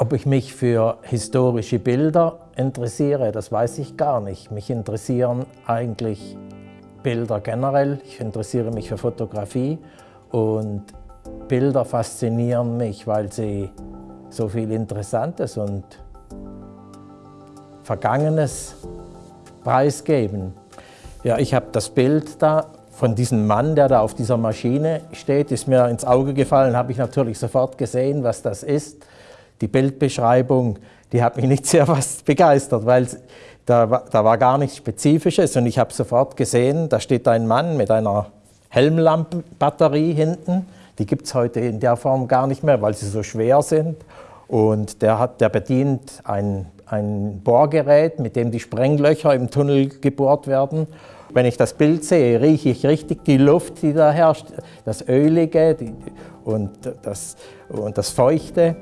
Ob ich mich für historische Bilder interessiere, das weiß ich gar nicht. Mich interessieren eigentlich Bilder generell. Ich interessiere mich für Fotografie und Bilder faszinieren mich, weil sie so viel Interessantes und Vergangenes preisgeben. Ja, ich habe das Bild da von diesem Mann, der da auf dieser Maschine steht, ist mir ins Auge gefallen, habe ich natürlich sofort gesehen, was das ist. Die Bildbeschreibung, die hat mich nicht sehr fast begeistert, weil da, da war gar nichts Spezifisches und ich habe sofort gesehen, da steht ein Mann mit einer Helmlampenbatterie hinten. Die gibt es heute in der Form gar nicht mehr, weil sie so schwer sind. Und der, hat, der bedient ein, ein Bohrgerät, mit dem die Sprenglöcher im Tunnel gebohrt werden. Wenn ich das Bild sehe, rieche ich richtig die Luft, die da herrscht, das Ölige die, und, das, und das Feuchte.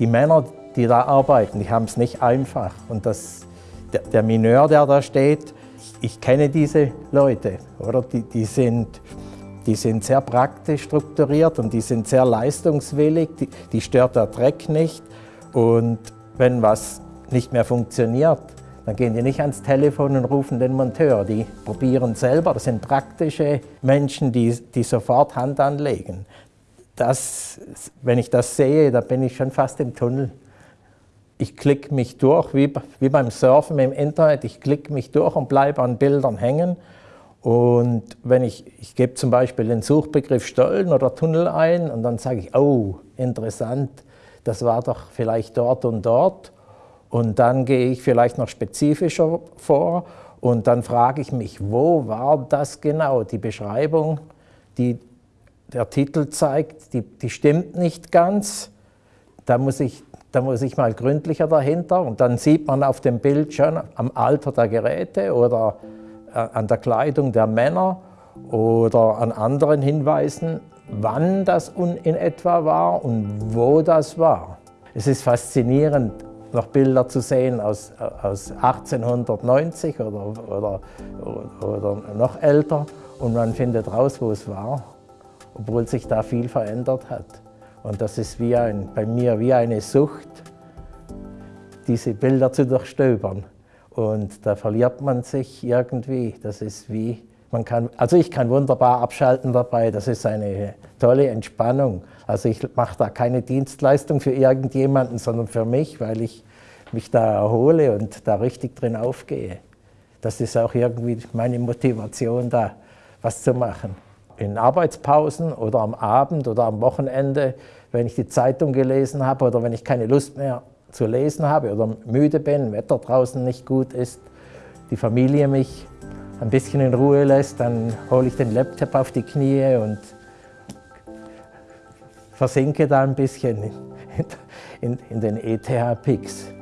Die Männer, die da arbeiten, die haben es nicht einfach. Und das, der, der Mineur, der da steht, ich kenne diese Leute, oder? Die, die, sind, die sind sehr praktisch strukturiert und die sind sehr leistungswillig, die, die stört der Dreck nicht. Und wenn was nicht mehr funktioniert, dann gehen die nicht ans Telefon und rufen den Monteur. Die probieren selber. Das sind praktische Menschen, die, die sofort Hand anlegen. Das, wenn ich das sehe, da bin ich schon fast im Tunnel ich klicke mich durch, wie, wie beim Surfen im Internet, ich klicke mich durch und bleibe an Bildern hängen. Und wenn ich, ich gebe zum Beispiel den Suchbegriff Stollen oder Tunnel ein und dann sage ich, oh, interessant, das war doch vielleicht dort und dort. Und dann gehe ich vielleicht noch spezifischer vor und dann frage ich mich, wo war das genau? Die Beschreibung, die der Titel zeigt, die, die stimmt nicht ganz. Da muss ich da muss ich mal gründlicher dahinter und dann sieht man auf dem Bild schon am Alter der Geräte oder äh, an der Kleidung der Männer oder an anderen Hinweisen, wann das in etwa war und wo das war. Es ist faszinierend, noch Bilder zu sehen aus, aus 1890 oder, oder, oder noch älter und man findet raus, wo es war, obwohl sich da viel verändert hat. Und das ist wie ein, bei mir wie eine Sucht, diese Bilder zu durchstöbern. Und da verliert man sich irgendwie. Das ist wie, man kann, also ich kann wunderbar abschalten dabei. Das ist eine tolle Entspannung. Also ich mache da keine Dienstleistung für irgendjemanden, sondern für mich, weil ich mich da erhole und da richtig drin aufgehe. Das ist auch irgendwie meine Motivation, da was zu machen in Arbeitspausen oder am Abend oder am Wochenende, wenn ich die Zeitung gelesen habe oder wenn ich keine Lust mehr zu lesen habe oder müde bin, Wetter draußen nicht gut ist, die Familie mich ein bisschen in Ruhe lässt, dann hole ich den Laptop auf die Knie und versinke da ein bisschen in, in, in den ETH-Pix.